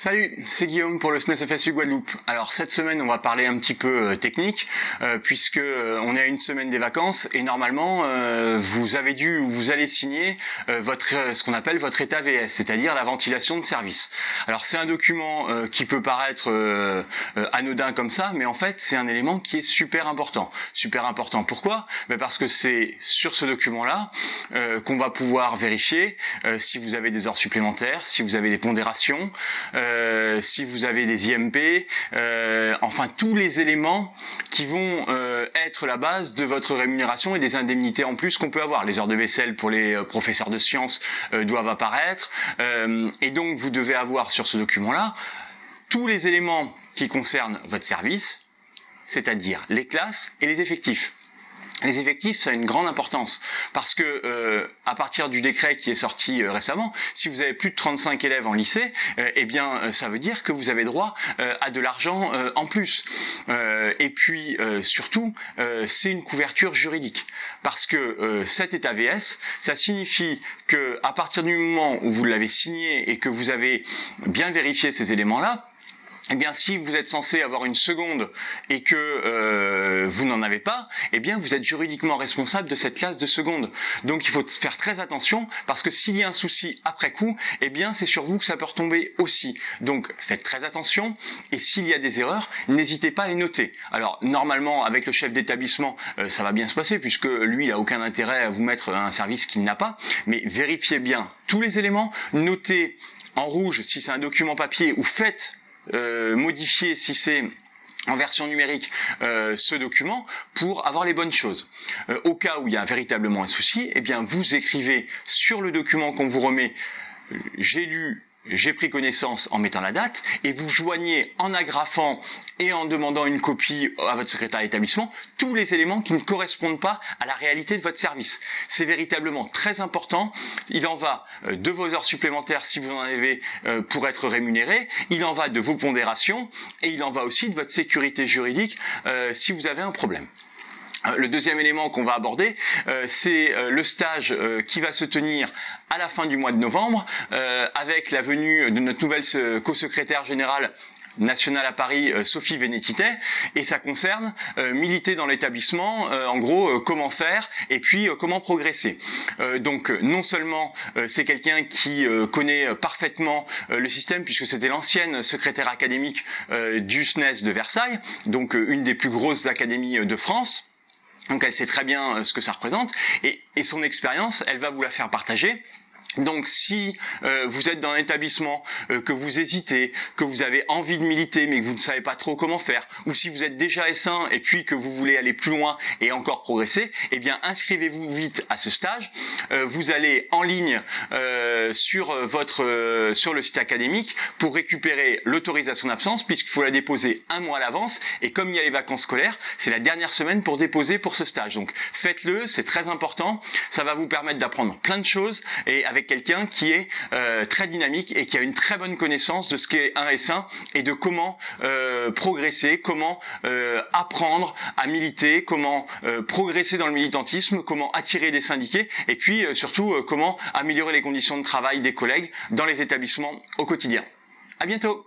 Salut, c'est Guillaume pour le SNES FSU Guadeloupe. Alors cette semaine, on va parler un petit peu euh, technique, euh, puisque euh, on est à une semaine des vacances et normalement, vous avez dû ou vous allez signer votre ce qu'on appelle votre état VS, c'est-à-dire la ventilation de service. Alors c'est un document qui peut paraître anodin comme ça, mais en fait c'est un élément qui est super important. Super important. Pourquoi? Ben Parce que c'est sur ce document-là qu'on va pouvoir vérifier si vous avez des heures supplémentaires, si vous avez des pondérations. Si vous avez des IMP, euh, enfin tous les éléments qui vont euh, être la base de votre rémunération et des indemnités en plus qu'on peut avoir. Les heures de vaisselle pour les professeurs de sciences doivent apparaître et donc vous devez avoir sur ce document-là tous les éléments qui concernent votre service, c'est-à-dire les classes et les effectifs les effectifs, ça a une grande importance parce que euh, à partir du décret qui est sorti euh, récemment, si vous avez plus de 35 élèves en lycée, euh, eh bien ça veut dire que vous avez droit à de l'argent en plus. et puis surtout, c'est une couverture juridique parce que cet état VS, ça signifie que à partir du moment où vous l'avez signé et que vous avez bien vérifié ces éléments-là, eh bien, si vous êtes censé avoir une seconde et que euh, vous n'en avez pas, eh bien, vous êtes juridiquement responsable de cette classe de seconde. Donc, il faut faire très attention parce que s'il y a un souci après coup, eh bien, c'est sur vous que ça peut retomber aussi. Donc, faites très attention et s'il y a des erreurs, n'hésitez pas à les noter. Alors, normalement, avec le chef d'établissement, euh, ça va bien se passer puisque lui, il a aucun intérêt à vous mettre un service qu'il n'a pas. Mais vérifiez bien tous les éléments, notez en rouge si c'est un document papier ou faites modifier si c'est en version numérique euh, ce document pour avoir les bonnes choses. Euh, au cas où il y a véritablement un souci, eh bien vous écrivez sur le document qu'on vous remet j'ai lu j'ai pris connaissance en mettant la date, et vous joignez en agrafant et en demandant une copie à votre secrétaire d'établissement tous les éléments qui ne correspondent pas à la réalité de votre service. C'est véritablement très important. Il en va euh, de vos heures supplémentaires si vous en avez euh, pour être rémunéré, il en va de vos pondérations, et il en va aussi de votre sécurité juridique euh, si vous avez un problème. Euh, le deuxième élément qu'on va aborder, euh, c'est euh, le stage qui va se tenir à la fin du mois de novembre, avec la venue de notre nouvelle co-secrétaire générale nationale à Paris, Sophie Vénétité, et ça concerne militer dans l'établissement, en gros, comment faire et puis comment progresser. donc non seulement c'est quelqu'un qui connaît parfaitement le système, puisque c'était l'ancienne secrétaire académique du SNES de Versailles, donc une des plus grosses académies de France, donc elle sait très bien euh, ce que ça représente. Et, et son expérience, elle va vous la faire partager donc si euh, vous êtes dans un établissement, euh, que vous hésitez, que vous avez envie de militer mais que vous ne savez pas trop comment faire, ou si vous êtes déjà S1 et puis que vous voulez aller plus loin et encore progresser, eh bien inscrivez-vous vite à ce stage. Euh, vous allez en ligne sur votre sur le site académique pour récupérer l'autorisation d'absence puisqu'il faut la déposer un mois à l'avance et comme il y a les vacances scolaires, c'est la dernière semaine pour déposer pour ce stage. Donc faites-le, c'est très important, ça va vous permettre d'apprendre plein de choses et quelqu'un qui est euh, très dynamique et qui a une très bonne connaissance de ce qu'est un S1 et de comment euh, progresser, comment euh, apprendre à militer, comment progresser dans le militantisme, comment attirer des syndiqués et puis surtout comment améliorer les conditions de travail des collègues dans les établissements au quotidien. À bientôt